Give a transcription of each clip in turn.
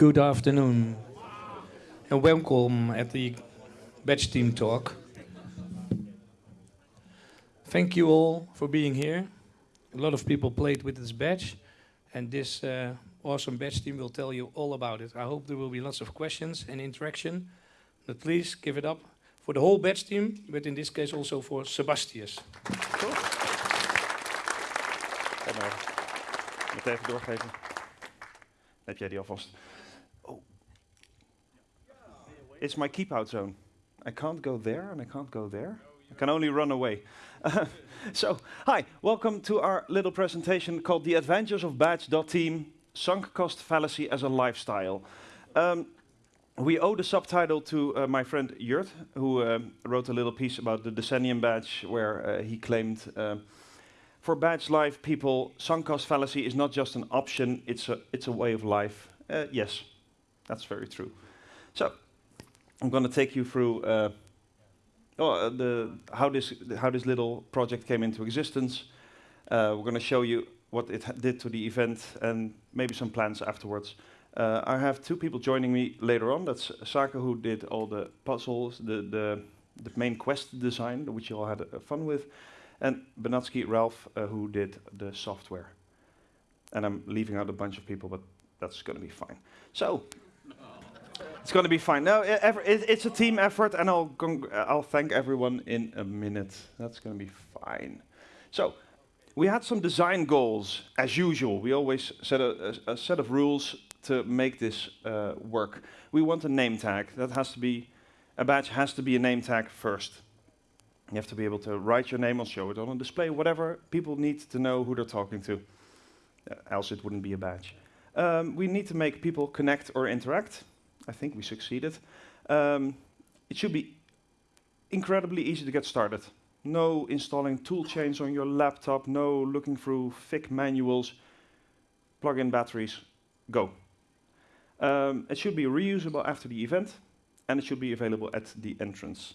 Good afternoon, and welcome at the Badge Team Talk. Thank you all for being here. A lot of people played with this badge, and this uh, awesome badge team will tell you all about it. I hope there will be lots of questions and interaction, but please give it up for the whole badge team, but in this case also for Sebastius. Cool. Even doorgeven. Heb jij die alvast. It's my keep out zone. I can't go there and I can't go there. I can only run away. so, hi, welcome to our little presentation called The Adventures of Badge.team, Sunk Cost Fallacy as a Lifestyle. Um, we owe the subtitle to uh, my friend Jurt, who uh, wrote a little piece about the Decennium badge, where uh, he claimed uh, for badge life people, sunk cost fallacy is not just an option; it's a it's a way of life. Uh, yes, that's very true. So, I'm going to take you through uh, oh, the how this how this little project came into existence. we're going to show you what it did to the event and maybe some plans afterwards. Uh, I have two people joining me later on. That's Sake, who did all the puzzles, the, the, the main quest design, which you all had uh, fun with, and Benatsky Ralph, uh, who did the software. And I'm leaving out a bunch of people, but that's going to be fine. So, it's going to be fine. No, it's a team effort, and I'll, I'll thank everyone in a minute. That's going to be fine. So, we had some design goals, as usual. We always set a, a, a set of rules to make this uh, work. We want a name tag. That has to be, a badge has to be a name tag first. You have to be able to write your name or show it on a display, whatever. People need to know who they're talking to, uh, else it wouldn't be a badge. Um, we need to make people connect or interact. I think we succeeded. Um, it should be incredibly easy to get started. No installing tool chains on your laptop, no looking through thick manuals, plug in batteries, go. Um, it should be reusable after the event, and it should be available at the entrance.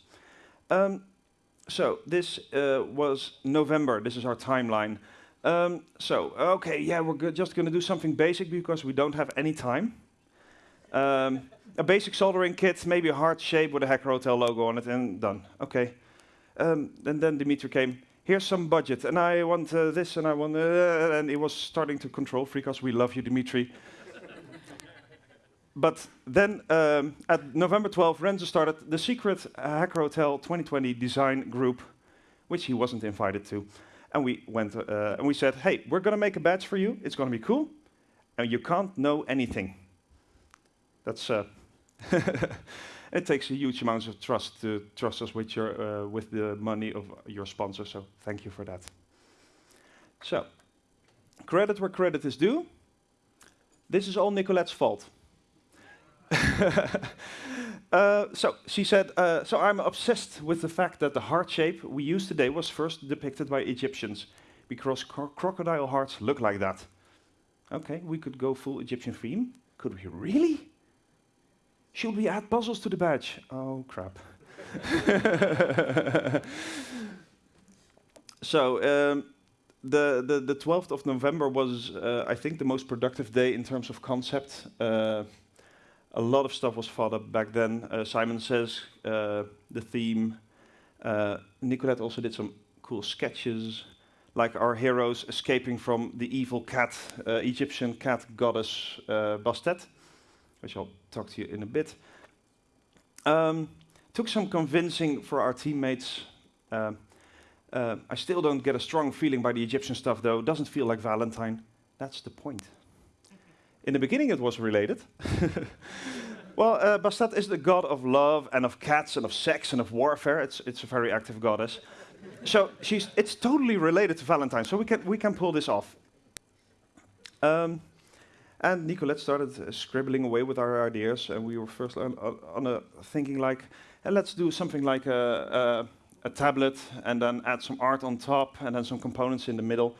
Um, so this uh, was November. This is our timeline. Um, so, okay, yeah, we're just going to do something basic because we don't have any time. Um, a basic soldering kit, maybe a heart shape with a Hacker Hotel logo on it, and done. Okay. Um, and then Dimitri came, here's some budget, and I want uh, this, and I want, uh, and he was starting to control freak us. We love you, Dimitri but then um, at November 12, Renze started the secret Hacker Hotel 2020 design group, which he wasn't invited to. And we went uh, and we said, hey, we're going to make a badge for you. It's going to be cool. And you can't know anything. That's uh, it takes a huge amount of trust to trust us with your uh, with the money of your sponsor. So thank you for that. So credit where credit is due. This is all Nicolette's fault. uh, so she said, uh, so I'm obsessed with the fact that the heart shape we use today was first depicted by Egyptians because cro crocodile hearts look like that. Okay, we could go full Egyptian theme. Could we really? Should we add puzzles to the badge? Oh, crap. so, um, the, the, the 12th of November was, uh, I think, the most productive day in terms of concept. Uh, a lot of stuff was thought up back then. Uh, Simon says uh, the theme. Uh, Nicolette also did some cool sketches, like our heroes escaping from the evil cat, uh, Egyptian cat goddess Bastet, which I'll talk to you in a bit. Um, took some convincing for our teammates. Uh, I still don't get a strong feeling by the Egyptian stuff, though. Doesn't feel like Valentine. That's the point. In the beginning, it was related. well, uh, Bastet is the god of love and of cats and of sex and of warfare. It's, it's a very active goddess. so she's, it's totally related to Valentine, so we can, we can pull this off. Um, and Nicolette started uh, scribbling away with our ideas, and we were first on, on a thinking like, hey, let's do something like a, a, a tablet, and then add some art on top, and then some components in the middle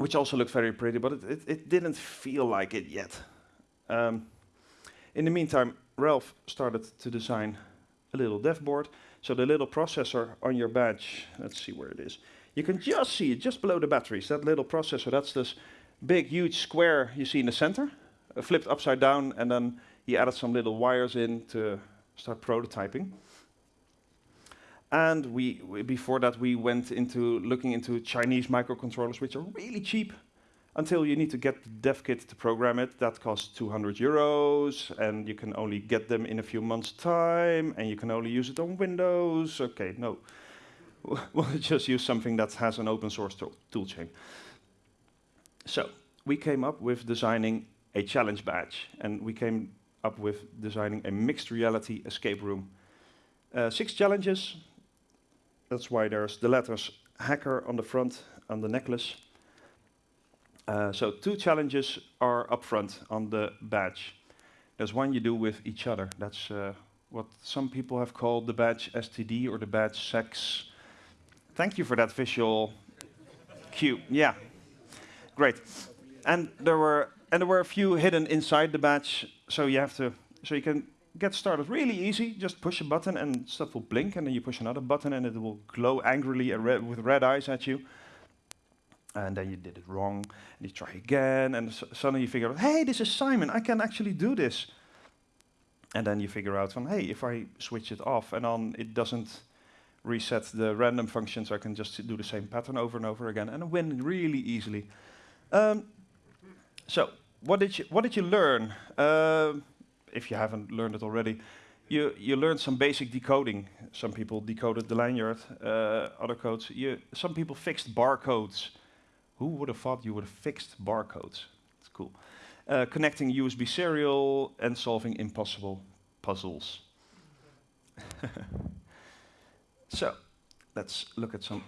which also looked very pretty, but it, it, it didn't feel like it yet. Um, in the meantime, Ralph started to design a little dev board. So the little processor on your badge, let's see where it is. You can just see it just below the batteries, that little processor. That's this big, huge square you see in the center. uh, flipped upside down, and then he added some little wires in to start prototyping. And we, we, before that, we went into looking into Chinese microcontrollers, which are really cheap until you need to get the dev kit to program it. That costs 200 euros, and you can only get them in a few months' time, and you can only use it on Windows. Okay, no. we'll just use something that has an open source tool toolchain. So we came up with designing a challenge badge, and we came up with designing a mixed reality escape room. Uh, six challenges. That's why there's the letters hacker on the front on the necklace. Uh, so two challenges are up front on the badge. There's one you do with each other. That's uh, what some people have called the badge STD or the badge sex. Thank you for that visual cue. Yeah, great. And there were and there were a few hidden inside the badge, so you have to so you can get started really easy. Just push a button and stuff will blink, and then you push another button and it will glow angrily with red eyes at you. And then you did it wrong, and you try again, and suddenly you figure out, hey, this is Simon. I can actually do this. And then you figure out, hey, if I switch it off and on, it doesn't reset the random function, so I can just do the same pattern over and over again, and win really easily. Um, so, what did you what did you learn? Uh, if you haven't learned it already, you you learned some basic decoding. Some people decoded the lanyard, uh, other codes. You, some people fixed barcodes. Who would have thought you would have fixed barcodes? It's cool. Uh, connecting USB serial and solving impossible puzzles. So let's look at some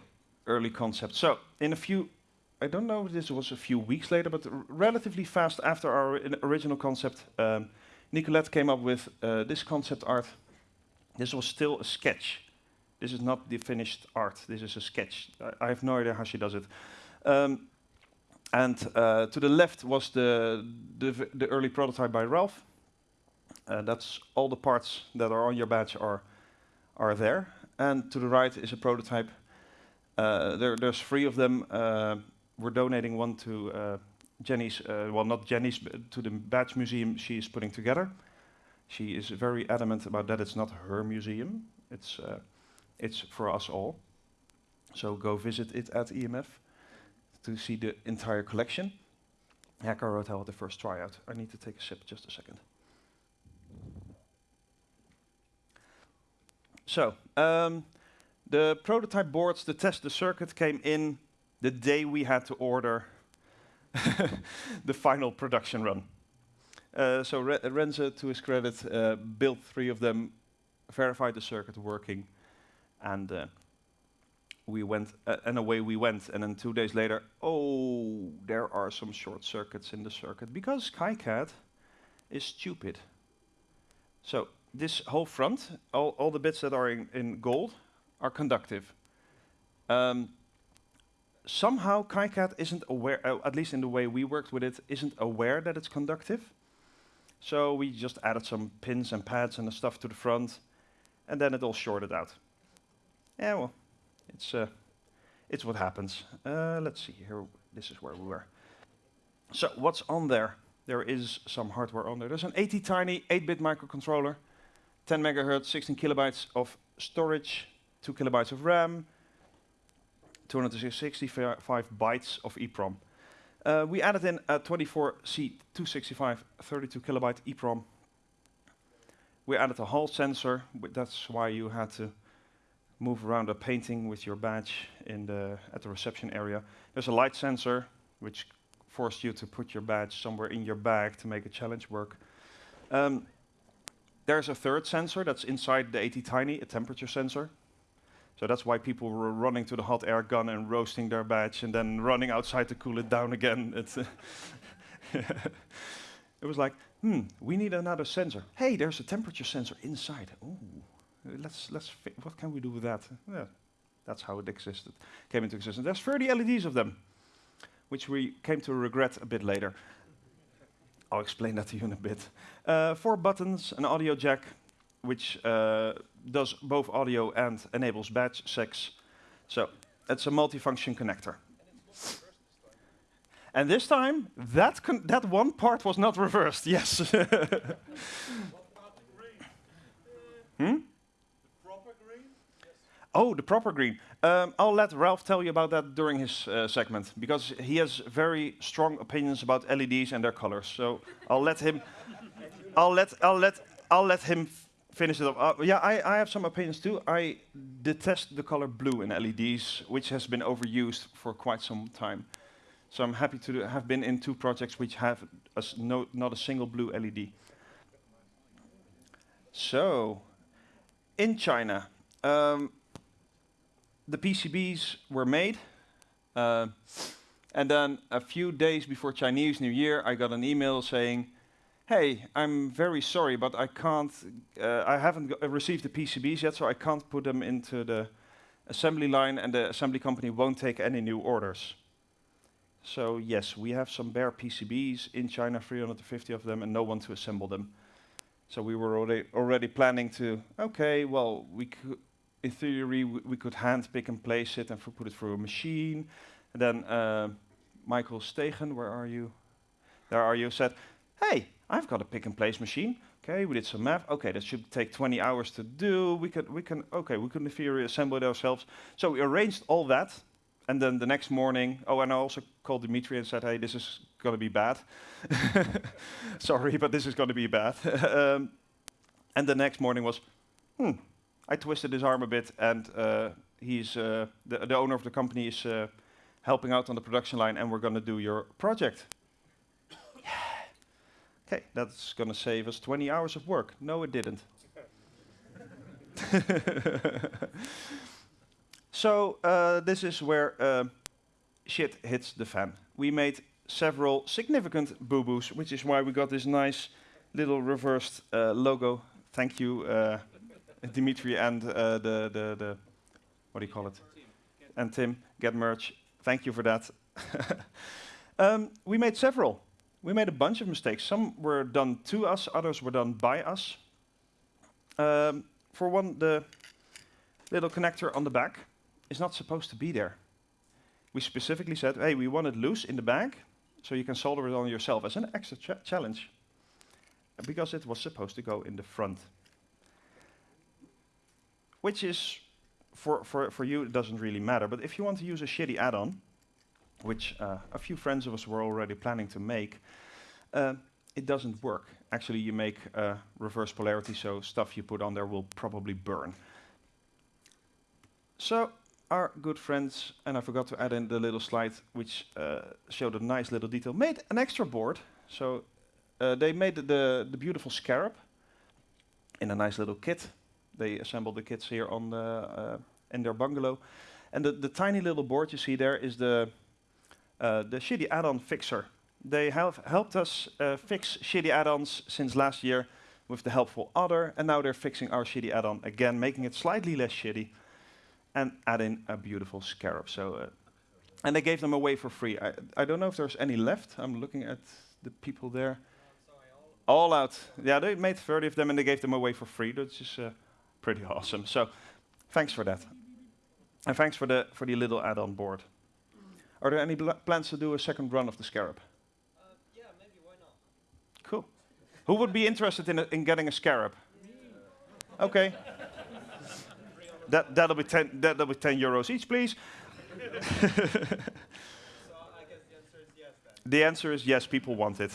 early concepts. So in a few, I don't know if this was a few weeks later, but relatively fast after our original concept, um, Nicolette came up with uh, this concept art. This was still a sketch. This is not the finished art. This is a sketch. I, I have no idea how she does it. Um, and uh, to the left was the, the, the early prototype by Ralph. Uh, that's all the parts that are on your badge are are there and to the right is a prototype. Uh, there, there's three of them. We're donating one to uh, Jenny's, uh, well, not Jenny's, but to the badge museum she is putting together. She is very adamant about that. It's not her museum. It's uh, it's for us all. So go visit it at EMF to see the entire collection. Hacker Hotel the first tryout. I need to take a sip, just a second. So, um, the prototype boards to test the circuit came in the day we had to order the final production run. Uh, so Re Renze, to his credit, uh, built three of them, verified the circuit working, and uh, we went, uh, and away we went. And then two days later, oh, there are some short circuits in the circuit because KiCad is stupid. So this whole front, all, all the bits that are in, in gold, are conductive. Um, somehow KiCad isn't aware, uh, at least in the way we worked with it, isn't aware that it's conductive. So we just added some pins and pads and stuff to the front, and then it all shorted out. Yeah, well, it's uh, it's what happens. Uh, let's see here. This is where we were. So what's on there? There is some hardware on there. There's an ATtiny 8-bit microcontroller. 10 megahertz, 16 kilobytes of storage, 2 kilobytes of RAM, 265 bytes of EEPROM. Uh, we added in a 24C265 32 kilobyte EEPROM. We added a Hall sensor, that's why you had to move around a painting with your badge in the, at the reception area. There's a light sensor, which forced you to put your badge somewhere in your bag to make a challenge work. Um, there's a third sensor that's inside the ATtiny, a temperature sensor. So that's why people were running to the hot air gun and roasting their badge and then running outside to cool it down again. it was like, hmm, we need another sensor. Hey, there's a temperature sensor inside. Ooh, let's let's. what can we do with that? Yeah, that's how it existed, came into existence. There's 30 LEDs of them, which we came to regret a bit later. I'll explain that to you in a bit. Uh, four buttons, an audio jack, which uh, does both audio and enables badge sex. So it's a multifunction connector. And this time, that, that one part was not reversed, yes. hmm? The proper green? Oh, the proper green. Um, I'll let Ralph tell you about that during his uh, segment because he has very strong opinions about LEDs and their colors. So I'll let him. I'll let I'll let I'll let him finish it up. Uh, yeah, I, I have some opinions too. I detest the color blue in LEDs, which has been overused for quite some time. So I'm happy to have been in two projects which have a s- no, not a single blue LED. So, in China, um, the PCBs were made, uh, and then a few days before Chinese New Year, I got an email saying, "Hey, I'm very sorry, but I can't. Uh, I haven't received the PCBs yet, so I can't put them into the assembly line, and the assembly company won't take any new orders." So yes, we have some bare PCBs in China, 350 of them, and no one to assemble them. So we were already already planning to. Okay, well, we could in theory, we, we could hand pick and place it and put it through a machine. And then uh, Michael Stegen, where are you? There are you, said, hey, I've got a pick and place machine. Okay, we did some math. Okay, that should take 20 hours to do. We could, we can, okay, we can in theory assemble it ourselves. So we arranged all that. And then the next morning, oh, and I also called Dimitri and said, hey, this is going to be bad. Sorry, but this is going to be bad. um, and the next morning was, hmm, I twisted his arm a bit, and uh, he's uh, the, the owner of the company is uh, helping out on the production line, and we're going to do your project. Okay, that's going to save us 20 hours of work. No, it didn't. so uh, this is where uh, shit hits the fan. We made several significant boo-boos, which is why we got this nice little reversed uh, logo. Thank you. Uh, Dimitri and uh, the, the, the, what do you call it? And Tim, get merch. Thank you for that. um, we made several. We made a bunch of mistakes. Some were done to us, others were done by us. Um, for one, the little connector on the back is not supposed to be there. We specifically said, hey, we want it loose in the back, so you can solder it on yourself as an extra cha challenge. Because it was supposed to go in the front which is for, for, for you, it doesn't really matter. But if you want to use a shitty add-on, which uh, a few friends of us were already planning to make, uh, it doesn't work. Actually, you make uh, reverse polarity, so stuff you put on there will probably burn. So our good friends, and I forgot to add in the little slide which uh, showed a nice little detail, made an extra board. So uh, they made the, the beautiful scarab in a nice little kit they assembled the kits here on the, uh, in their bungalow. And the, the tiny little board you see there is the, the shitty add-on fixer. They have helped us uh, fix shitty add-ons since last year with the helpful other, and now they're fixing our shitty add-on again, making it slightly less shitty, and adding a beautiful scarab. So, uh, and they gave them away for free. I, I don't know if there's any left. I'm looking at the people there. All out. Yeah, they made 30 of them and they gave them away for free. That's just uh, pretty awesome. So thanks for that. And thanks for the, for the little add-on board. Are there any plans to do a second run of the Scarab? Uh, yeah, maybe, why not? Cool. Who would be interested in, a, in getting a Scarab? Okay. that, that'll, be ten, that'll be 10 euros each, please. So the answer is yes. The answer is yes, people want it.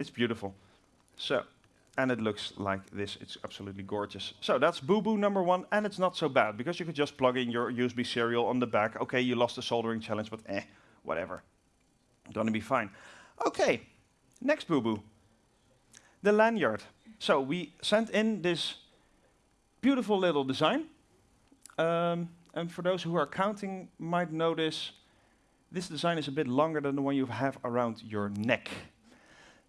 It's beautiful. So, and it looks like this. It's absolutely gorgeous. So that's Boo Boo number one, and it's not so bad because you could just plug in your USB serial on the back. Okay, you lost the soldering challenge, but eh, whatever. Gonna be fine. Okay, next Boo Boo. The lanyard. So we sent in this beautiful little design. Um, and for those who are counting, might notice this design is a bit longer than the one you have around your neck.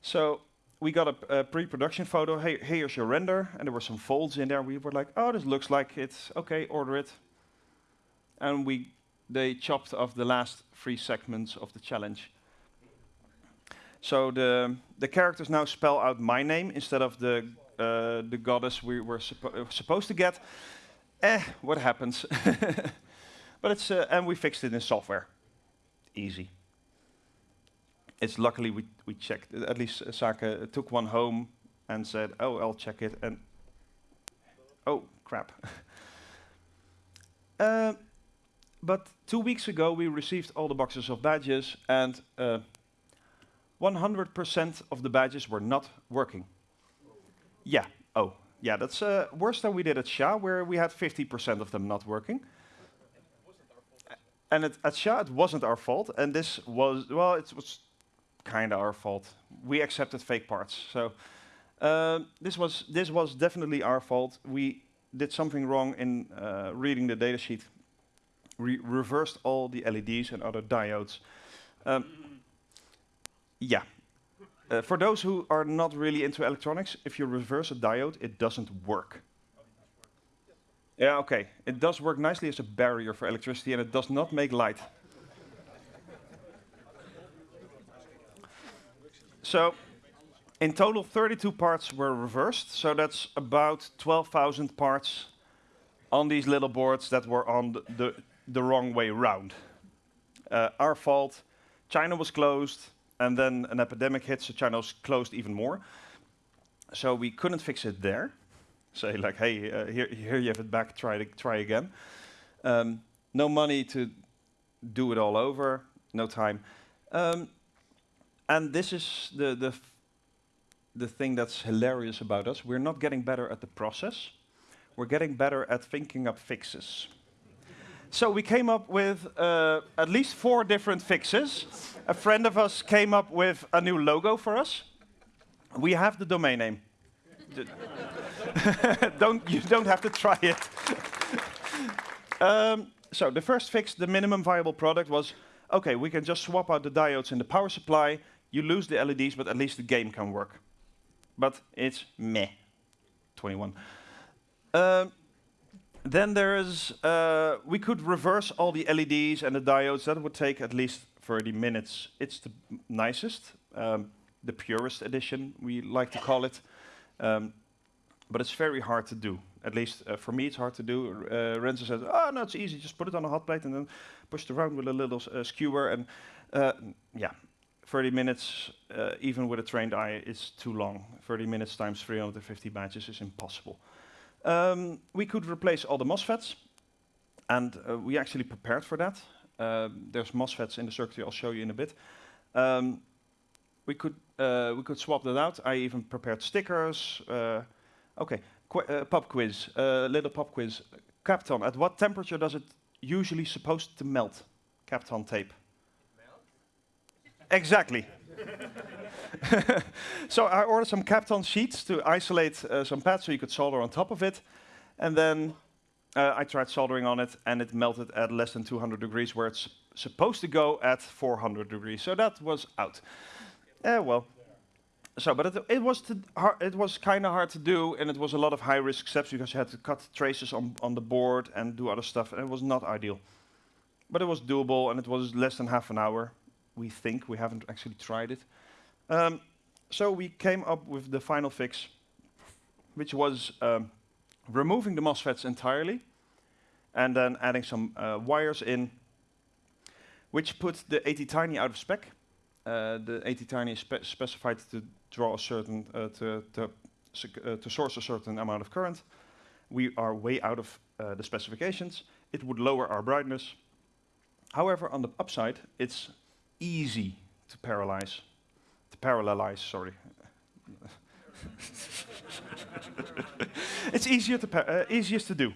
So we got a, a pre-production photo. Hey, here's your render, and there were some folds in there. We were like, oh, this looks like it's okay. Order it. And we they chopped off the last three segments of the challenge. So the the characters now spell out my name instead of the uh, the goddess we were suppo uh, supposed to get. Eh, what happens? but it's uh, and we fixed it in software. Easy. it's luckily we, we checked, at least uh, Sake took one home and said, oh, I'll check it, and oh, crap. uh, but two weeks ago, we received all the boxes of badges, and 100% of the badges were not working. Yeah, oh, yeah, that's uh, worse than we did at SHA, where we had 50% of them not working. And it, at SHA, it wasn't our fault, and this was, well, it was kind of our fault. We accepted fake parts. So uh, this, was, this was definitely our fault. We did something wrong in uh, reading the datasheet. We reversed all the LEDs and other diodes. Um, yeah. Uh, for those who are not really into electronics, if you reverse a diode, it doesn't work. Yeah, okay. It does work nicely as a barrier for electricity, and it does not make light. so, in total, 32 parts were reversed, so that's about 12,000 parts on these little boards that were on the, the, the wrong way round. Uh, our fault. China was closed, and then an epidemic hit, so China was closed even more. So we couldn't fix it there. Say like, hey, uh, here, here you have it back, try, to, try again. Um, no money to do it all over, no time. Um, and this is the, the, the thing that's hilarious about us. We're not getting better at the process. We're getting better at thinking up fixes. So we came up with uh, at least four different fixes. A friend of us came up with a new logo for us. We have the domain name. don't, you don't have to try it. um, so the first fix, the minimum viable product was, okay, we can just swap out the diodes in the power supply. You lose the LEDs, but at least the game can work. But it's meh. 21. Um, then there is, uh, we could reverse all the LEDs and the diodes. That would take at least 30 minutes. It's the nicest, um, the purest edition, we like to call it. Um, but it's very hard to do. At least uh, for me, it's hard to do. Uh, Renze says, oh, no, it's easy. Just put it on a hot plate and then push it around with a little uh, skewer. And uh, yeah, 30 minutes, uh, even with a trained eye, is too long. 30 minutes times 350 badges is impossible. Um, we could replace all the MOSFETs, and uh, we actually prepared for that. Uh, there's MOSFETs in the circuitry I'll show you in a bit. Um, we could uh, we could swap that out. I even prepared stickers. Uh, okay, Qu uh, pop quiz, uh, little pop quiz. Kapton, at what temperature does it usually supposed to melt? Kapton tape. Exactly. so I ordered some Kapton sheets to isolate uh, some pads so you could solder on top of it. And then uh, I tried soldering on it and it melted at less than 200 degrees where it's supposed to go at 400 degrees. So that was out. Yeah, well. So, but it, it was it was kind of hard to do, and it was a lot of high risk steps because you had to cut traces on on the board and do other stuff, and it was not ideal. But it was doable, and it was less than half an hour. We think we haven't actually tried it. Um, so we came up with the final fix, which was um, removing the MOSFETs entirely and then adding some uh, wires in, which put the ATtiny out of spec. Uh, the ATtiny is spe specified to draw a certain, uh, to, to, uh, to, source a certain amount of current. We are way out of uh, the specifications. It would lower our brightness. However, on the upside, it's easy to paralyze parallelize, sorry. it's easier to uh, easiest to do.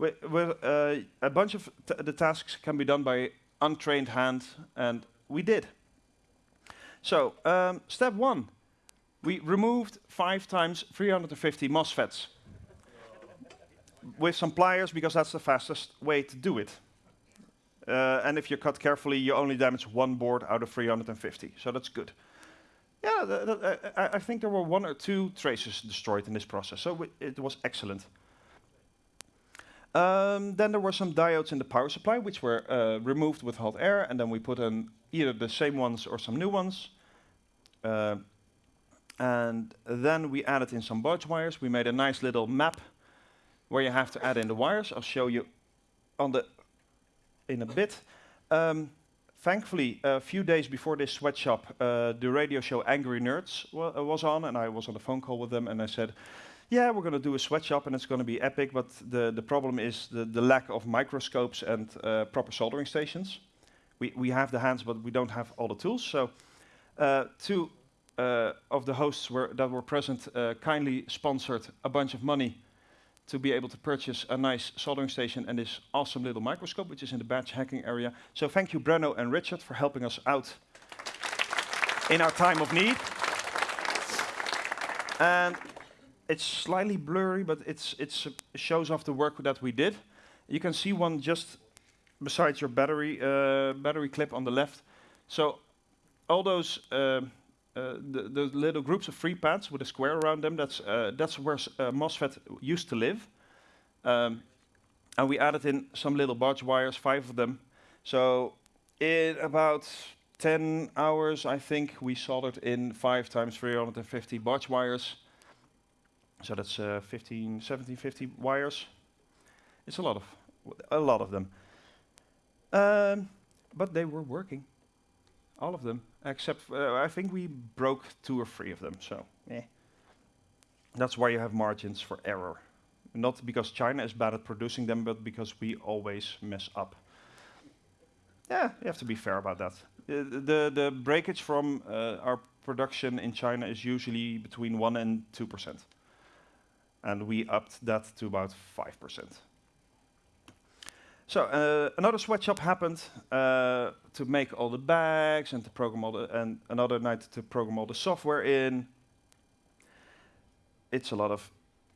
Uh, a bunch of the tasks can be done by untrained hand, and we did. So, um, step one, we removed five times 350 MOSFETs with some pliers because that's the fastest way to do it. Uh, and if you cut carefully, you only damage one board out of 350, so that's good. Yeah, the, the, I, I, think there were one or two traces destroyed in this process, so it was excellent. Um, then there were some diodes in the power supply, which were uh, removed with hot air, and then we put in either the same ones or some new ones. Uh, and then we added in some bodge wires. We made a nice little map where you have to add in the wires. I'll show you on the in a bit. Um, thankfully, a few days before this sweatshop, uh, the radio show Angry Nerds uh, was on, and I was on a phone call with them, and I said, "Yeah, we're going to do a sweatshop, and it's going to be epic, but the the problem is the the lack of microscopes and uh, proper soldering stations. We we have the hands, but we don't have all the tools. So, uh, two uh, of the hosts were that were present uh, kindly sponsored a bunch of money." To be able to purchase a nice soldering station and this awesome little microscope, which is in the batch hacking area. So thank you, Breno and Richard, for helping us out in our time of need. And it's slightly blurry, but it's it's it shows off the work that we did. You can see one just besides your battery uh, battery clip on the left. So all those um, uh, the, the little groups of free pads with a square around them. That's uh, that's where uh, MOSFET used to live. Um, and we added in some little bodge wires, five of them. So in about 10 hours, I think, we soldered in 5 times 350 bodge wires. So that's uh, 15, 17, 50 wires. It's a lot of, a lot of them. Um, but they were working, all of them, except uh, I think we broke two or three of them. So, eh. That's why you have margins for error. Not because China is bad at producing them, but because we always mess up. Yeah, you have to be fair about that. Uh, the the breakage from uh, our production in China is usually between one and two percent, and we upped that to about five percent. So uh, another sweatshop happened uh, to make all the bags and to program all the and another night to program all the software in. It's a lot of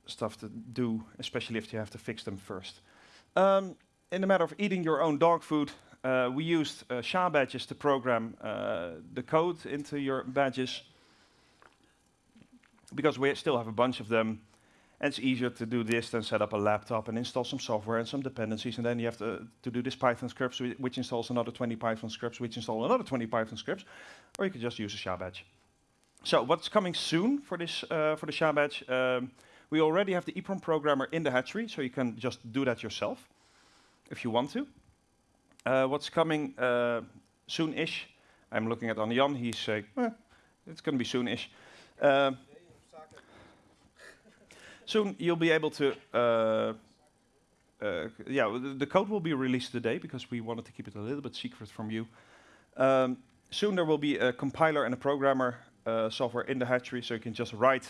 stuff to do, especially if you have to fix them first. Um, in the matter of eating your own dog food, uh, we used uh, SHA badges to program uh, the code into your badges because we still have a bunch of them. And it's easier to do this than set up a laptop and install some software and some dependencies, and then you have to, to do this Python script, which installs another 20 Python scripts, which install another 20 Python scripts, or you could just use a SHA badge. So what's coming soon for this uh, for the SHA badge? Um, we already have the EEPROM programmer in the hatchery, so you can just do that yourself if you want to. Uh, what's coming uh, soon-ish? I'm looking at Anjan. He's saying, eh, it's going to be soon-ish. Soon you'll be able to. Uh, uh, yeah, the, the code will be released today because we wanted to keep it a little bit secret from you. Um, soon there will be a compiler and a programmer uh, software in the hatchery, so you can just write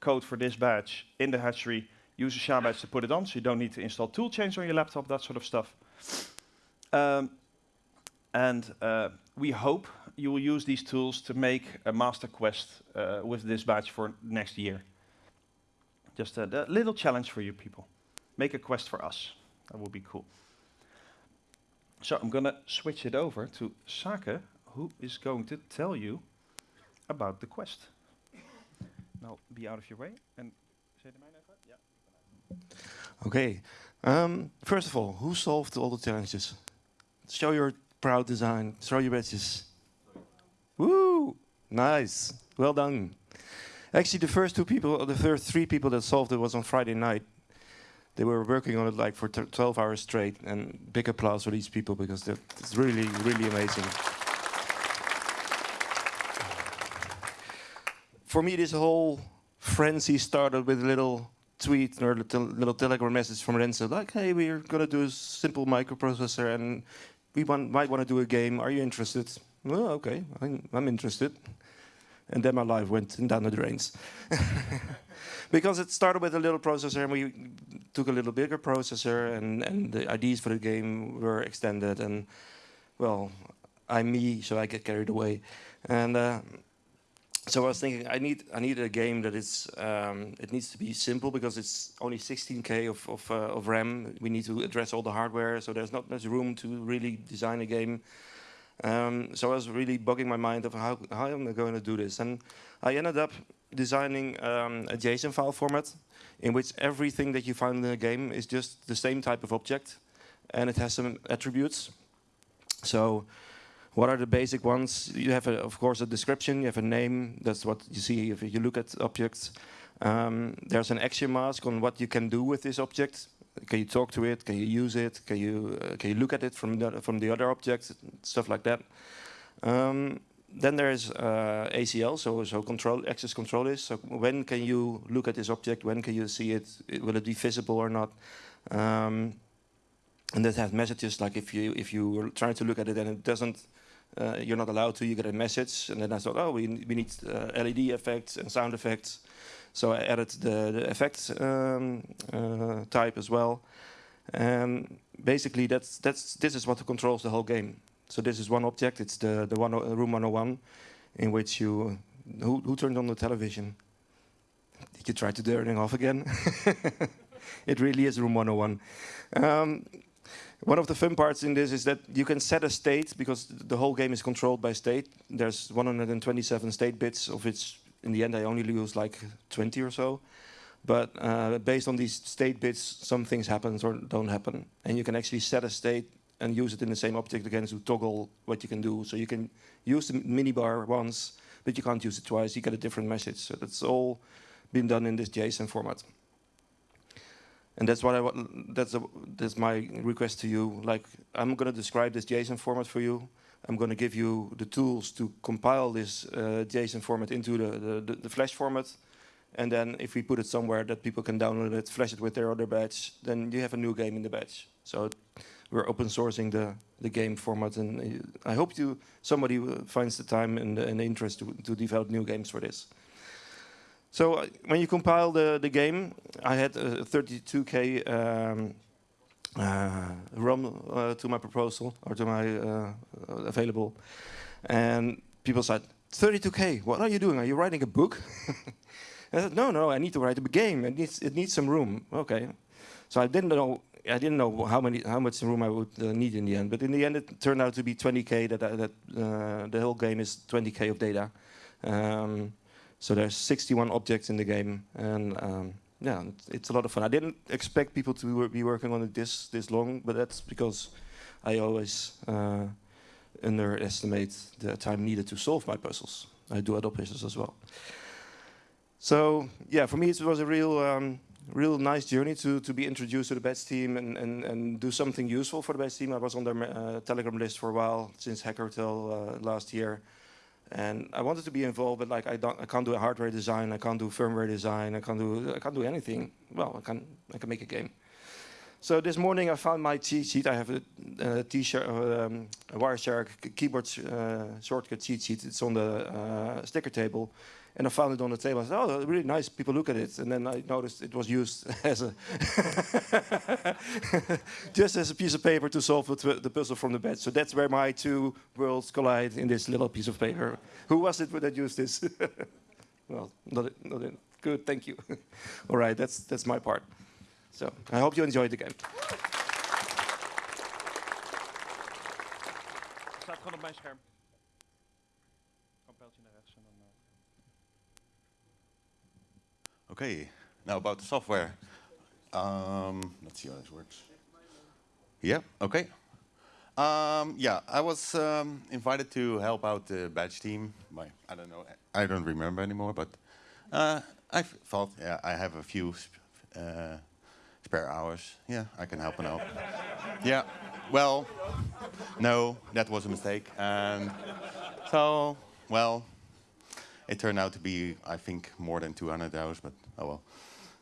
code for this badge in the hatchery, use a SHA badge to put it on, so you don't need to install tool chains on your laptop, that sort of stuff. Um, and uh, we hope you will use these tools to make a master quest uh, with this badge for next year. Just a, a little challenge for you people. Make a quest for us. That would be cool. So I'm gonna switch it over to Sake, who is going to tell you about the quest. Now be out of your way and say the? Yeah. Okay. Um, first of all, who solved all the challenges? Show your proud design. Throw your badges. Woo! Nice. Well done. Actually, the first two people, the first three people that solved it was on Friday night. They were working on it like for t- 12 hours straight, and big applause for these people because it's really, really amazing. For me, this whole frenzy started with a little tweet or a little, telegram message from Renze, like, hey, we're gonna do a simple microprocessor and we want, might want to do a game. Are you interested? Well, okay, I'm, I'm interested. And then my life went down the drains. because it started with a little processor and we took a little bigger processor and, and the ideas for the game were extended and, well, I'm me, so I get carried away. And uh, so I was thinking, I need I need a game that is um, it needs to be simple because it's only 16k of of, uh, of RAM. We need to address all the hardware, so there's not much room to really design a game. Um, so I was really bugging my mind of how how am I going to do this, and I ended up designing um, a JSON file format in which everything that you find in the game is just the same type of object, and it has some attributes. So what are the basic ones? You have, a, of course, a description. You have a name. That's what you see if you look at objects. Um, there's an action mask on what you can do with this object. Can you talk to it? Can you use it? Can you uh, can you look at it from the from the other objects? Stuff like that. Um, then there is uh, ACL, so so control access control is. So when can you look at this object? When can you see it? it will it be visible or not? Um, and that has messages like if you if you were trying to look at it and it doesn't, uh, you're not allowed to. You get a message, and then I thought, oh, we we need uh, LED effects and sound effects. So I added the, the effects um, uh, type as well. And basically, that's that's this is what controls the whole game. So this is one object. It's the the one uh, room 101, in which you who who turned on the television. Did you try to turn it off again? it really is room 101. Um, one of the fun parts in this is that you can set a state because the whole game is controlled by state. There's 127 state bits, of which in the end I only use like 20 or so. But uh, based on these state bits, some things happen or don't happen. And you can actually set a state and use it in the same object again to toggle what you can do. So you can use the minibar once, but you can't use it twice. You get a different message. So that's all been done in this JSON format. And that's what I. That's a, that's my request to you. Like I'm going to describe this JSON format for you. I'm going to give you the tools to compile this uh, JSON format into the, the, the, Flash format. And then if we put it somewhere that people can download it, flash it with their other badge, then you have a new game in the badge. So we're open sourcing the, the game format. And uh, I hope you somebody finds the time and, and the interest to, to develop new games for this. So uh, when you compile the, the game, I had a 32K um, uh, ROM uh, to my proposal, or to my uh, available. And people said, 32K, what are you doing? Are you writing a book? I said, no, no, I need to write a game. It needs, it needs some room. Okay. So I didn't know I didn't know how many how much room I would uh, need in the end, but in the end it turned out to be 20k. That that uh, the whole game is 20k of data. Um, so there's 61 objects in the game, and um, yeah, it's a lot of fun. I didn't expect people to be working on it this this long, but that's because I always uh, underestimate the time needed to solve my puzzles. I do other puzzles as well. So yeah, for me it was a real um, real nice journey to to be introduced to the Badge team and, and, and do something useful for the Badge team. I was on their uh, Telegram list for a while since Hackertel uh, last year. And I wanted to be involved, but like I don't, I can't do a hardware design, I can't do firmware design, I can't do, I can't do anything. Well, I can, I can make a game. So this morning I found my cheat sheet. I have a, a T-shirt, um, a Wireshark keyboard uh, shortcut cheat sheet. It's on the uh, sticker table, and I found it on the table. I said, "Oh, really nice." People look at it, and then I noticed it was used as a just as a piece of paper to solve the puzzle from the bed. So that's where my two worlds collide in this little piece of paper. Who was it that used this? well, not, not good. Thank you. All right, that's that's my part. So I hope you enjoyed the game. Staat gewoon op mijn scherm. Okay, now about the software. Um, let's see how this works. Yeah, okay. Um, yeah, I was um, invited to help out the badge team. By, I don't know, I don't remember anymore, but uh, I thought, yeah, I have a few sp uh, spare hours. Yeah, I can help and out. yeah, well, no, that was a mistake. And so, well, it turned out to be, I think, more than 200 hours, but oh well.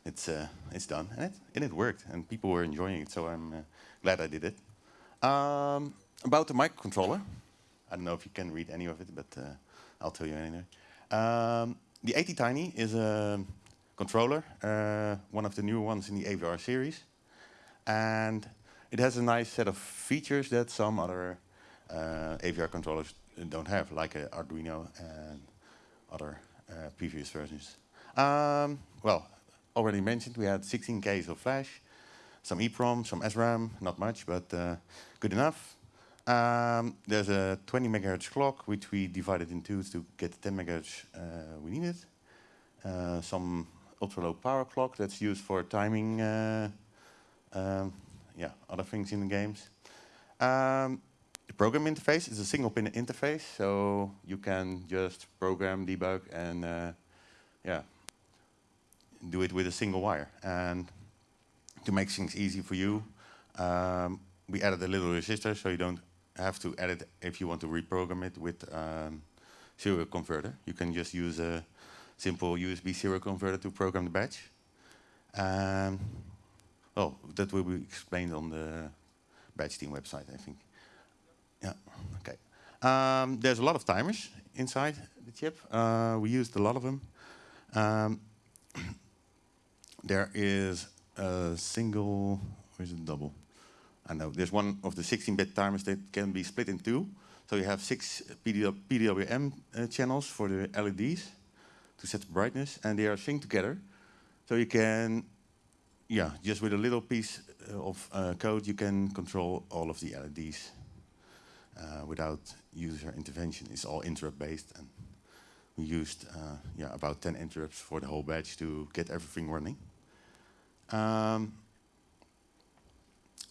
It's, uh, it's done, and it, and it worked, and people were enjoying it, so I'm uh, glad I did it. Um, about the microcontroller, I don't know if you can read any of it, but uh, I'll tell you anyway. Um, the ATtiny is a controller, uh, one of the newer ones in the AVR series. And it has a nice set of features that some other uh, AVR controllers don't have, like Arduino and other uh, previous versions. Um, well, already mentioned, we had 16 Ks of flash, some EEPROM, some SRAM, not much, but uh, good enough. Um, there's a 20 megahertz clock, which we divided in two to get the 10 megahertz uh, we needed. Uh, some ultra low power clock that's used for timing, uh, um, yeah, other things in the games. Um, the program interface is a single pin interface, so you can just program, debug, and uh, yeah, do it with a single wire. And to make things easy for you, um, we added a little resistor so you don't have to edit if you want to reprogram it with um, serial converter. You can just use a simple USB serial converter to program the batch. Um, well, that will be explained on the badge team website, I think. Yeah, okay. Um, there's a lot of timers inside the chip. Uh, we used a lot of them. Um, there is a single, or is it double? I know, there's one of the 16-bit timers that can be split in two. So you have six PDW, PWM uh, channels for the LEDs to set the brightness, and they are synced together. So you can, yeah, just with a little piece uh, of uh, code, you can control all of the LEDs uh, without user intervention. It's all interrupt-based, and we used uh, yeah about 10 interrupts for the whole batch to get everything running. Um,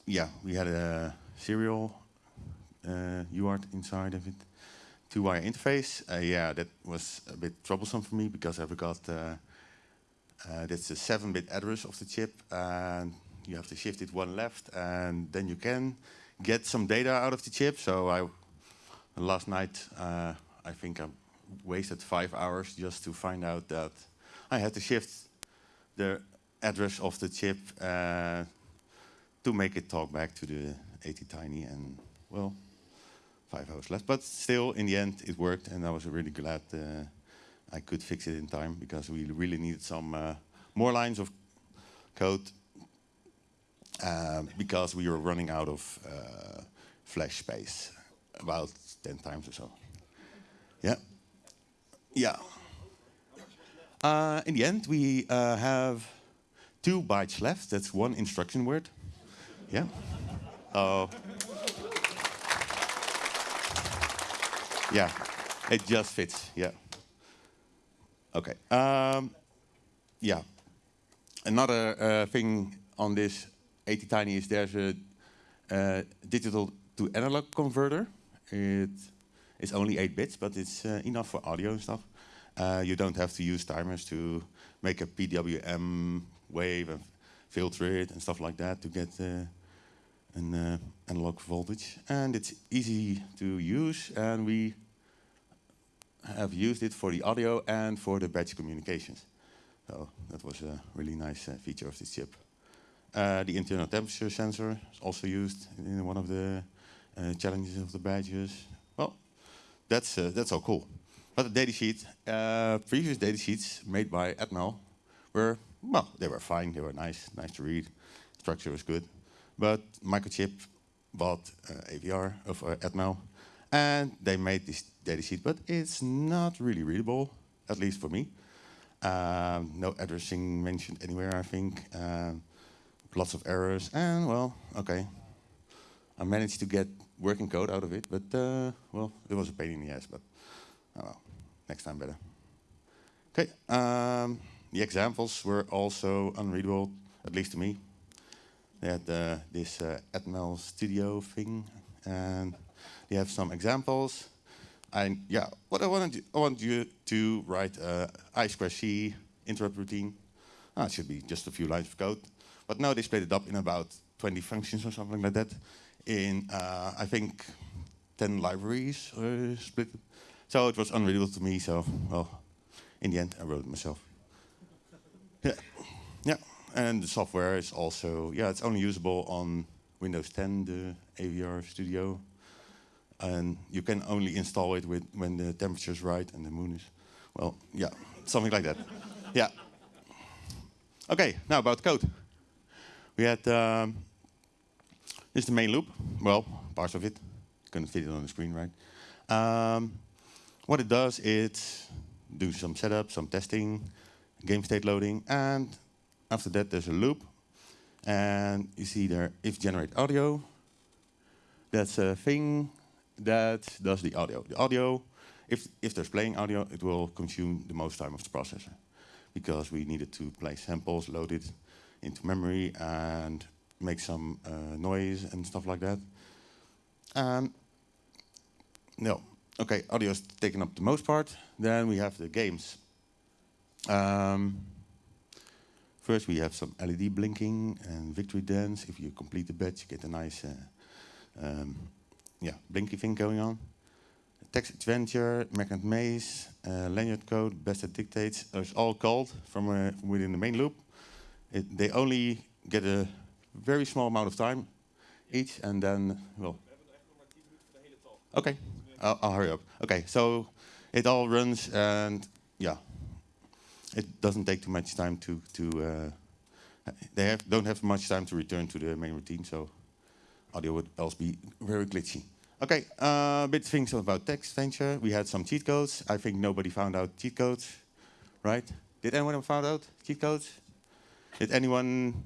yeah, we had a serial uh, UART inside of it, two-wire interface. Uh, yeah, that was a bit troublesome for me because I forgot uh, uh, that's a 7-bit address of the chip, and you have to shift it one left, and then you can get some data out of the chip. So I last night uh, I think I wasted five hours just to find out that I had to shift the address of the chip uh, to make it talk back to the ATtiny and well five hours left but still in the end it worked and I was really glad uh, I could fix it in time because we really needed some uh, more lines of code um, because we were running out of uh, flash space about 10 times or so. Yeah. Yeah. Uh, in the end, we uh, have two bytes left. That's one instruction word. Yeah. Oh. yeah. It just fits. Yeah. Okay. Um, yeah. Another uh, thing on this ATtiny is there's a uh, digital to analog converter. It is only 8 bits, but it's uh, enough for audio and stuff. Uh, you don't have to use timers to make a PWM wave and filter it and stuff like that to get uh, an uh, analog voltage. And it's easy to use, and we have used it for the audio and for the batch communications. So that was a really nice uh, feature of this chip. Uh, the internal temperature sensor is also used in one of the uh, challenges of the badges. Well, that's uh, that's all cool. But the datasheet, previous datasheets made by Atmel were well, they were fine. They were nice, nice to read. Structure was good. But Microchip bought uh, AVR of uh, Atmel, and they made this datasheet, but it's not really readable, at least for me. Um, no addressing mentioned anywhere, I think. Um, lots of errors, and well, okay. I managed to get working code out of it, but uh, well, it was a pain in the ass, but oh well, next time better. Okay, um, the examples were also unreadable, at least to me. They had uh, this uh, Atmel Studio thing, and they have some examples. And yeah, what I want, I want you to write I square C interrupt routine. Ah, it should be just a few lines of code. But now they split it up in about 20 functions or something like that. In, uh, I think, 10 libraries uh, split. So it was unreadable to me, so, well, in the end, I wrote it myself. Yeah, yeah. and the software is also, yeah, it's only usable on Windows 10, the AVR Studio. And you can only install it with when the temperature is right and the moon is, well, yeah, something like that. yeah. Okay, now about code. We had, um, this is the main loop. Well, parts of it. Couldn't fit it on the screen, right? Um, what it does, it do some setup, some testing, game state loading, and after that there's a loop. And you see there, if generate audio, that's a thing that does the audio. The audio, if, if there's playing audio, it will consume the most time of the processor because we needed to play samples, load it, into memory and make some uh, noise and stuff like that. Um, no, okay, audio is taking up the most part. Then we have the games. Um, First, we have some LED blinking and victory dance. If you complete the badge, you get a nice, uh, um, yeah, blinky thing going on. Text adventure, magnet maze, uh, lanyard code, best that dictates. It's all called from, uh, from within the main loop. It, they only get a very small amount of time each, and then well. Okay, I'll, I'll hurry up. Okay, so it all runs, and yeah, it doesn't take too much time to to. Uh, they have, don't have much time to return to the main routine, so audio would else be very glitchy. Okay, a uh, bit things about text venture. We had some cheat codes. I think nobody found out cheat codes, right? Did anyone found out cheat codes? Did anyone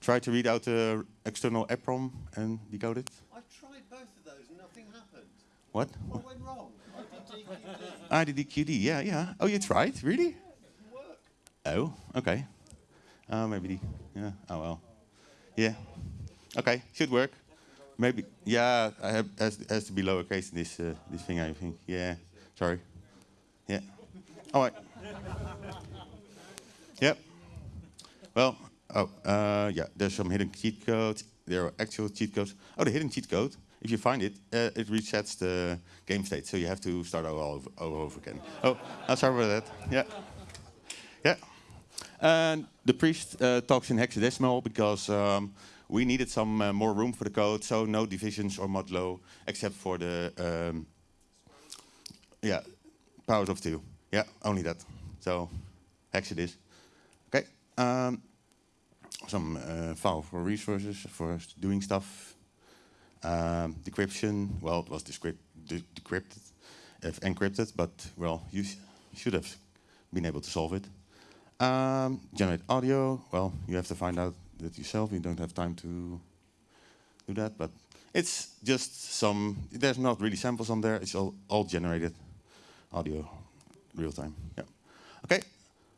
try to read out the external EPROM and decode it? I tried both of those and nothing happened. What? What went wrong? IDDQD, yeah, yeah. Oh, you tried? Really? Oh, okay. Uh, maybe, the, yeah, oh well. Yeah. Okay, should work. Maybe, yeah, I have, has, has to be lowercase in this, uh, this thing, I think. Yeah, sorry. Yeah. All right. Yep. Well, oh, uh, yeah, there's some hidden cheat codes. There are actual cheat codes. Oh, the hidden cheat code, if you find it, uh, it resets the game state, so you have to start all over, all over again. Oh, I'm sorry about that. Yeah. And the priest uh, talks in hexadecimal because um, we needed some uh, more room for the code, so no divisions or modulo, except for the um, yeah powers of two. Yeah, only that. So hex it is. Okay. Um, some uh, file for resources for doing stuff. Um, decryption. Well, it was decrypt de decrypted, encrypted, but well, you sh should have been able to solve it. Um, generate audio. Well, you have to find out that yourself. You don't have time to do that, but it's just some. There's not really samples on there. It's all, all generated audio, real time. Yeah. Okay.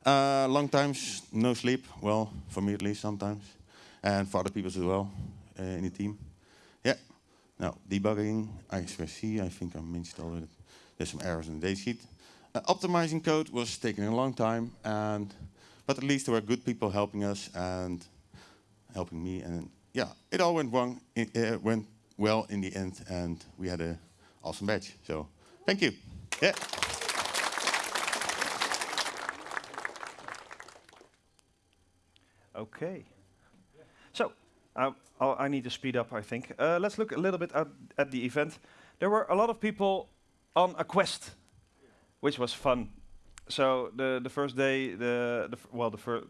Uh, long times, no sleep. Well, for me at least sometimes, and for other people as well uh, in the team. Yeah. Now debugging, I2C. I think I mentioned already. There's some errors in the datasheet. Uh, optimizing code was taking a long time, and but at least there were good people helping us and helping me, and yeah, it all went wrong. It uh, went well in the end, and we had a awesome badge. So thank you. Yeah. Okay. So, uh, I'll- I need to speed up, I think. Uh, let's look a little bit at, at the event. There were a lot of people on a quest, which was fun. So the the first day, the, the well, the first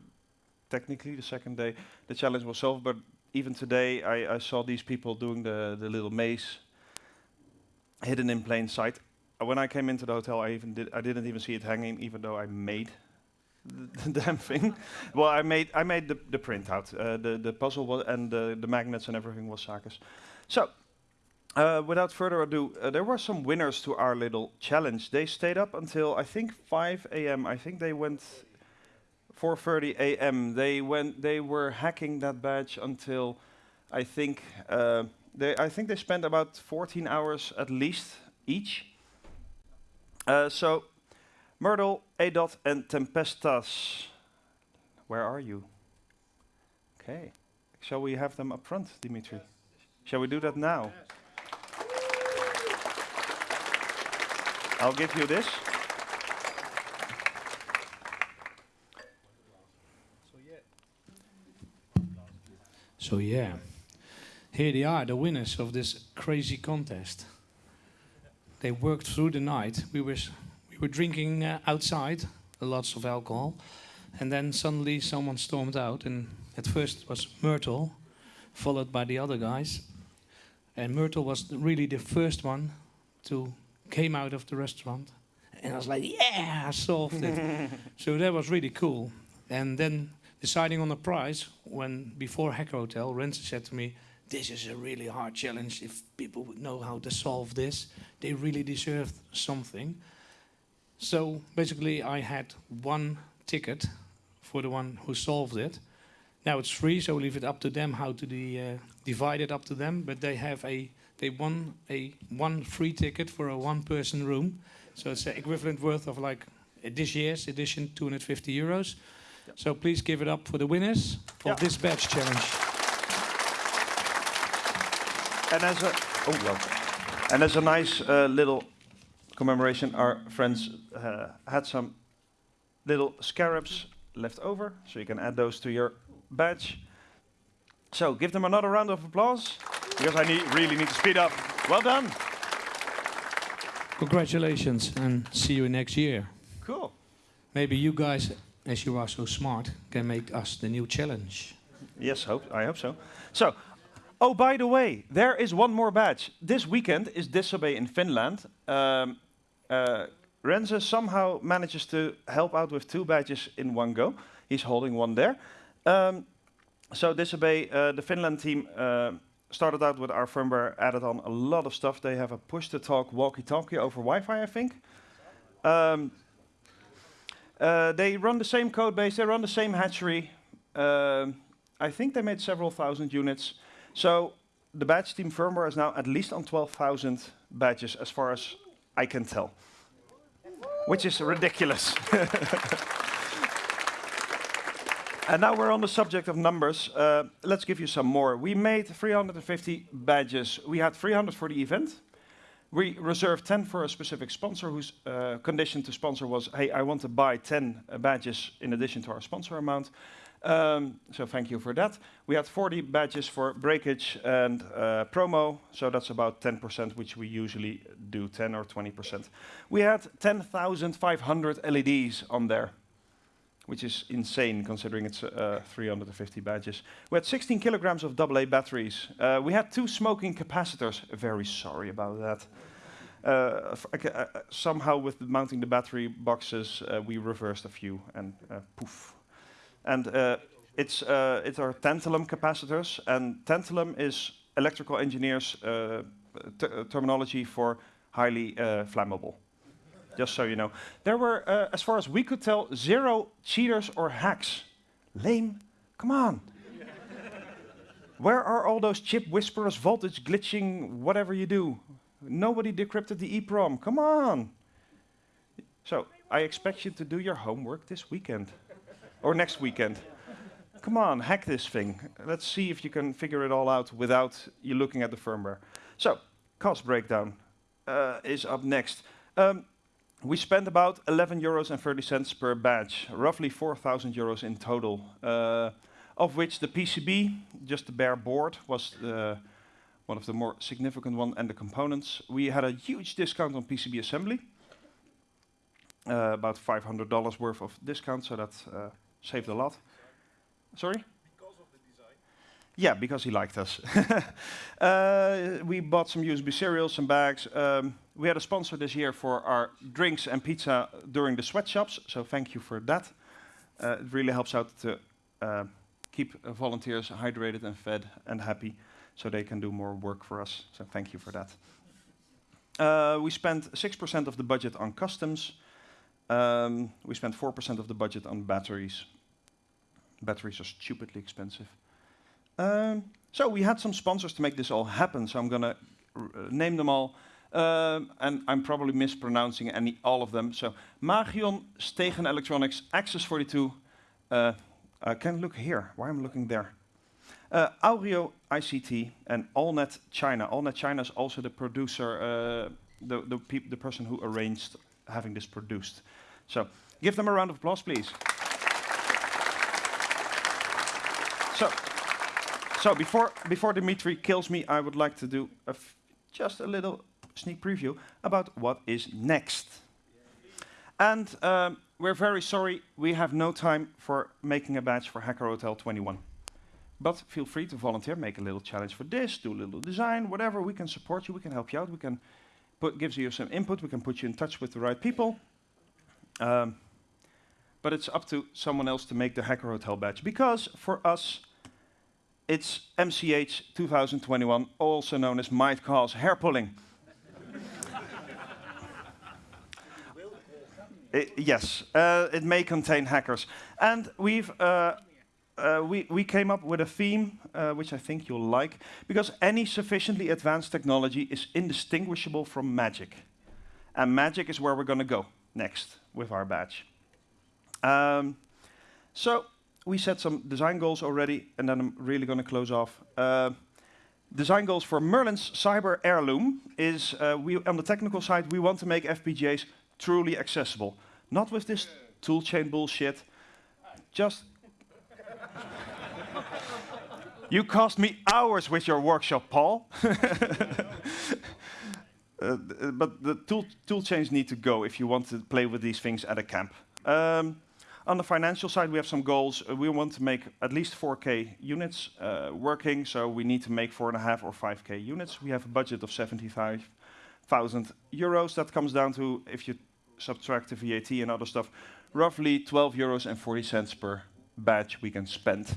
technically the second day, the challenge was solved. But even today, I, I saw these people doing the the little maze, hidden in plain sight. Uh, When I came into the hotel, I even did I didn't even see it hanging, even though I made the damn thing. well, I made I made the, the printout. Uh, the the puzzle was, and the, the magnets and everything was Sake's. So, uh, without further ado, uh, there were some winners to our little challenge. They stayed up until I think 5 a.m. I think they went 4:30 a.m. They went. They were hacking that badge until I think uh, they. I think they spent about 14 hours at least each. Uh, so. Myrtle, Adot, and Tempestas. Where are you? Okay. Shall we have them up front, Dimitri? Shall we do that now? I'll give you this. So yeah, here they are, the winners of this crazy contest. They worked through the night. We were we were drinking uh, outside, lots of alcohol, and then suddenly someone stormed out. And at first it was Myrtle, followed by the other guys. And Myrtle was really the first one to came out of the restaurant, and I was like, "Yeah, I solved it!" so that was really cool. And then deciding on the prize when before Hacker Hotel, Renze said to me, "This is a really hard challenge. If people would know how to solve this, they really deserve something." So basically, I had one ticket for the one who solved it. Now it's free, so leave it up to them how to de, uh, divide it up to them. But they have a they won a one free ticket for a one-person room, so it's the equivalent worth of like this year's edition, 250 euros. So please give it up for the winners of Yeah. this badge challenge. And as a oh well, and as a nice uh, little commemoration, our friends uh, had some little scarabs left over, so you can add those to your badge. So give them another round of applause because I need, really need to speed up. Well done. Congratulations and see you next year. Cool. Maybe you guys, as you are so smart, can make us the new challenge. Yes, hope, I hope so. So, oh, by the way, there is one more badge. This weekend is Disobey in Finland. Um, uh, Renze somehow manages to help out with two badges in one go. He's holding one there. Um, so Disobey, uh, the Finland team, uh, started out with our firmware, added on a lot of stuff. They have a push-to-talk walkie-talkie over Wi-Fi, I think. Um, uh, they run the same code base, they run the same hatchery. Um, I think they made several thousand units. So the badge team firmware is now at least on 12,000 badges, as far as I can tell, which is ridiculous. and now we're on the subject of numbers. Uh, let's give you some more. We made 350 badges. We had 300 for the event. We reserved 10 for a specific sponsor whose uh, condition to sponsor was, hey, I want to buy 10 uh, badges in addition to our sponsor amount. Um, so thank you for that. We had 40 badges for breakage and uh, promo, so that's about 10%, which we usually do 10 or 20%. We had 10,500 LEDs on there, which is insane considering it's uh, 350 badges. We had 16 kilograms of AA batteries. Uh, we had two smoking capacitors. Very sorry about that. Uh, uh, somehow with mounting the battery boxes, uh, we reversed a few and uh, poof. And it's, it's our tantalum capacitors, and tantalum is electrical engineers' terminology for highly flammable. Just so you know. There were, uh, as far as we could tell, zero cheaters or hacks. Lame. Come on. Where are all those chip whisperers, voltage glitching, whatever you do? Nobody decrypted the EEPROM. Come on. So I expect you to do your homework this weekend or next weekend. Come on, hack this thing. Let's see if you can figure it all out without you looking at the firmware. So, cost breakdown uh, is up next. Um, we spent about 11 euros and 30 cents per badge, roughly 4,000 euros in total, uh, of which the PCB, just the bare board, was uh, one of the more significant one, and the components. We had a huge discount on PCB assembly, uh, about $500 worth of discount, so that uh, saved a lot. Sorry? Yeah, because he liked us. uh, we bought some USB serials, some bags. Um, we had a sponsor this year for our drinks and pizza during the sweatshops, so thank you for that. Uh, it really helps out to uh, keep uh, volunteers hydrated and fed and happy so they can do more work for us. So thank you for that. Uh, we spent 6% of the budget on customs. Um, we spent 4% of the budget on batteries. Batteries are stupidly expensive. Um, so we had some sponsors to make this all happen. So I'm going to name them all. Um, and I'm probably mispronouncing any all of them. So Magion, Stegen Electronics, Access 42. Uh, I can look here. Why am I looking there? Uh, Aureo ICT and Allnet China. Allnet China is also the producer, uh, the the, the person who arranged having this produced. So give them a round of applause, please. So, so before before Dimitri kills me, I would like to do just a little sneak preview about what is next. And um, we're very sorry we have no time for making a badge for Hacker Hotel 21. But feel free to volunteer, make a little challenge for this, do a little design, whatever. We can support you, we can help you out, we can put gives you some input, we can put you in touch with the right people. Um, but it's up to someone else to make the Hacker Hotel badge because for us, it's MCH 2021, also known as Might Cause Hair Pulling. I- yes, uh, it may contain hackers. And we've uh, uh, we, we came up with a theme uh, which I think you'll like because any sufficiently advanced technology is indistinguishable from magic. And magic is where we're going to go next with our badge. Um, So we set some design goals already, and then I'm really going to close off. Uh, design goals for Merlin's Cyber Heirloom is uh, we on the technical side we want to make FPGAs truly accessible, not with this toolchain bullshit. Just you cost me hours with your workshop, Paul. Uh, but the tool, tool chains need to go if you want to play with these things at a camp. Um, on the financial side, we have some goals. Uh, we want to make at least 4K units uh, working, so we need to make four and a half or 5K units. We have a budget of 75,000 euros. That comes down to, if you subtract the VAT and other stuff, roughly 12 euros and 40 cents per badge we can spend.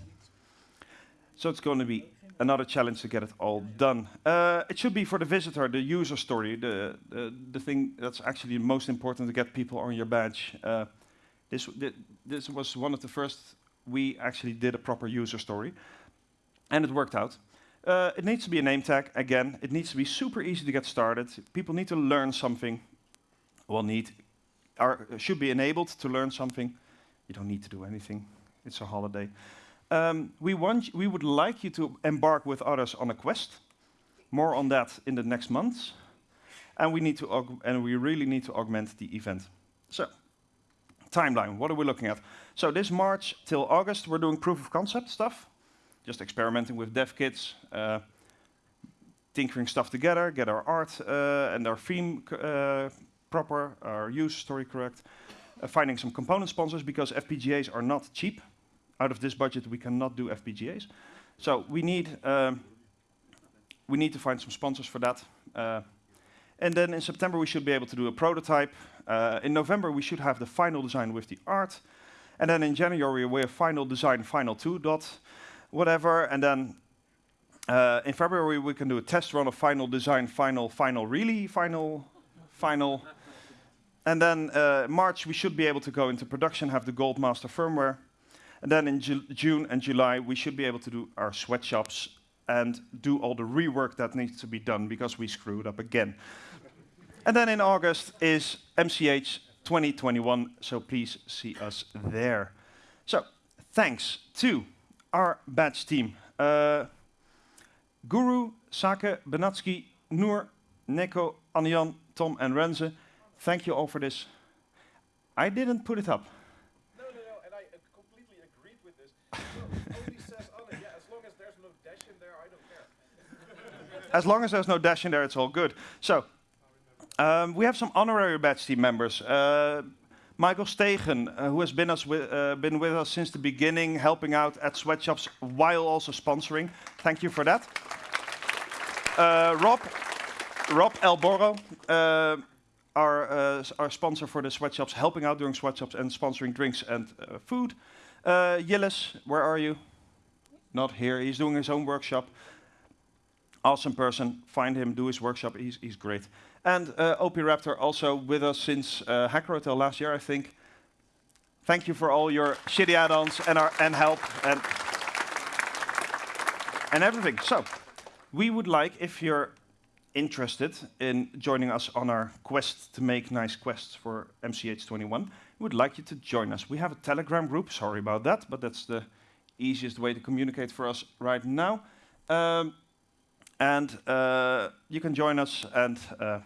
So it's going to be another challenge to get it all done. Uh, it should be for the visitor, the user story, the, the, the thing that's actually most important to get people on your badge. Uh, this, thi- this was one of the first we actually did a proper user story, and it worked out. Uh, it needs to be a name tag, again. It needs to be super easy to get started. People need to learn something. Well, need, are, should be enabled to learn something. You don't need to do anything. It's a holiday. Um, we want, we would like you to embark with others on a quest. More on that in the next months, and we need to, and we really need to augment the event. So, timeline. What are we looking at? So this March till August, we're doing proof of concept stuff, just experimenting with dev kits, uh, tinkering stuff together, get our art uh, and our theme uh, proper, our use story correct, uh, finding some component sponsors because FPGAs are not cheap out of this budget, we cannot do FPGAs. So we need um, we need to find some sponsors for that. Uh, and then in September we should be able to do a prototype. Uh, in November we should have the final design with the art. And then in January we have final design, final two dot, whatever. And then uh, in February we can do a test run of final design, final, final, really final, final. And then uh, March we should be able to go into production, have the gold master firmware. And then in Ju- June and July, we should be able to do our sweatshops and do all the rework that needs to be done because we screwed up again. and then in August is MCH 2021, so please see us there. So, thanks to our badge team. Uh, Guru, Sake, Benatsky, Noor, Neko, Anjan, Tom, and Renze. Thank you all for this. I didn't put it up. No, no, no, and I uh, completely agreed with this. So, only says on yeah, as long as there's no dash in there, I don't care. as long as there's no dash in there, it's all good. So, um, we have some honorary badge team members. Uh, Michael Stegen, uh, who has been, us wi- uh, been with us since the beginning, helping out at sweatshops while also sponsoring. Thank you for that. Uh, Rob, Rob Elboro, uh, our, uh, our sponsor for the sweatshops, helping out during sweatshops and sponsoring drinks and uh, food. Uh, where are you? Not here. He's doing his own workshop awesome person. Find him, do his workshop. He's, he's great. And uh, OP Raptor also with us since uh, Hacker Hotel last year, I think. Thank you for all your shitty add-ons and our and help and and everything. So, we would like if you're interested in joining us on our quest to make nice quests for MCH21, we would like you to join us. We have a Telegram group. Sorry about that, but that's the easiest way to communicate for us right now. Um, and uh, you can join us and uh,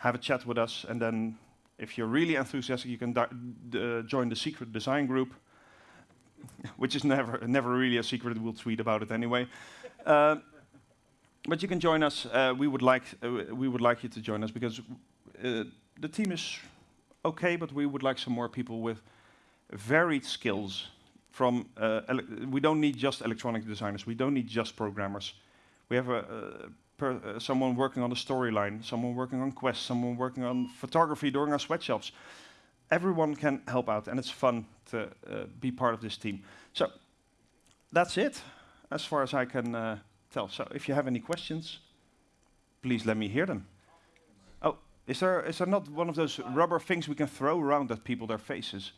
have a chat with us. And then, if you're really enthusiastic, you can uh, join the secret design group, which is never never really a secret. We'll tweet about it anyway. But you can join us. Uh, we would like uh, we would like you to join us because uh, the team is okay, but we would like some more people with varied skills. From uh, we don't need just electronic designers. We don't need just programmers. We have a, per, uh, someone working on the storyline, someone working on quests, someone working on photography during our sweatshops. Everyone can help out, and it's fun to uh, be part of this team. So that's it, as far as I can tell. So if you have any questions, please let me hear them. Oh, is there is there not one of those rubber things we can throw around at people their faces?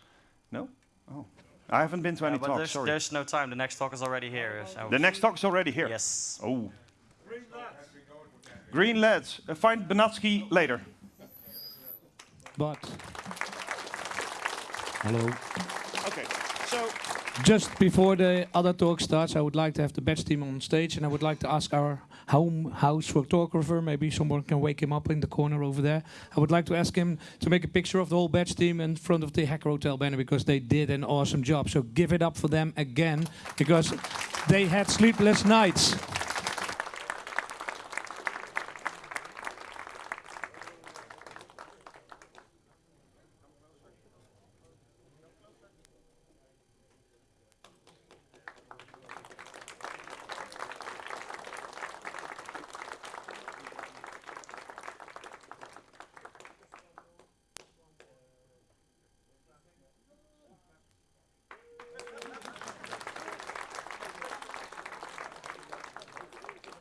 No. Oh, I haven't been to any Yeah, talks. there's, Sorry. there's no time. The next talk is already here. So. The next talk is already here. Yes. Oh. Green lads. Uh, find Benatsky later. But. Hello. Okay. So, Just before the other talk starts, I would like to have the badge team on stage, and I would like to ask our home house photographer, maybe someone can wake him up in the corner over there. I would like to ask him to make a picture of the whole badge team in front of the Hacker Hotel banner because they did an awesome job. So give it up for them again because they had sleepless nights.